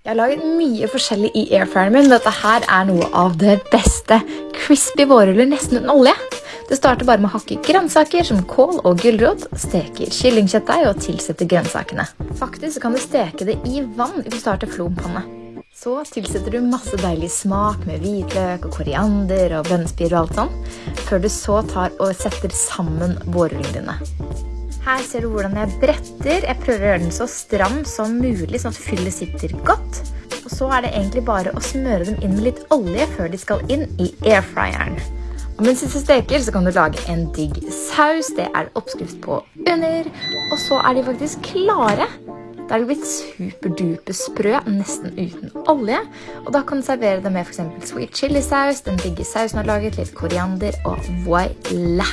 Jeg har laget mye forskjellig i airfryeren min, men dette her er noe av det beste. Crispy vårruller nesten uten olje. Det starter bare med å hakke grønnsaker som kål og gulrot, steke kyllingkjøttdeig og tilsette grønnsakene. Faktisk kan du steke det i vann hvis du starter flompanne. Så tilsetter du masse deilig smak med hvitløk og koriander og bønnespirer og alt sånn, før du så tar og setter sammen vårrullene dine. Her ser du hvordan jeg bretter. Jeg prøver å gjøre den så stram som mulig, sånn at fyllet sitter godt. Og så er det egentlig bare å smøre dem inn med litt olje før de skal inn i airfryeren. Og mens disse steker, så kan du lage en digg saus. Det er oppskrift på under. Og så er de faktisk klare. Da er de blitt superdupe sprø, nesten uten olje. Og da kan du servere det med f.eks. sweet chili saus, den digge sausen du har laget, litt koriander og voila!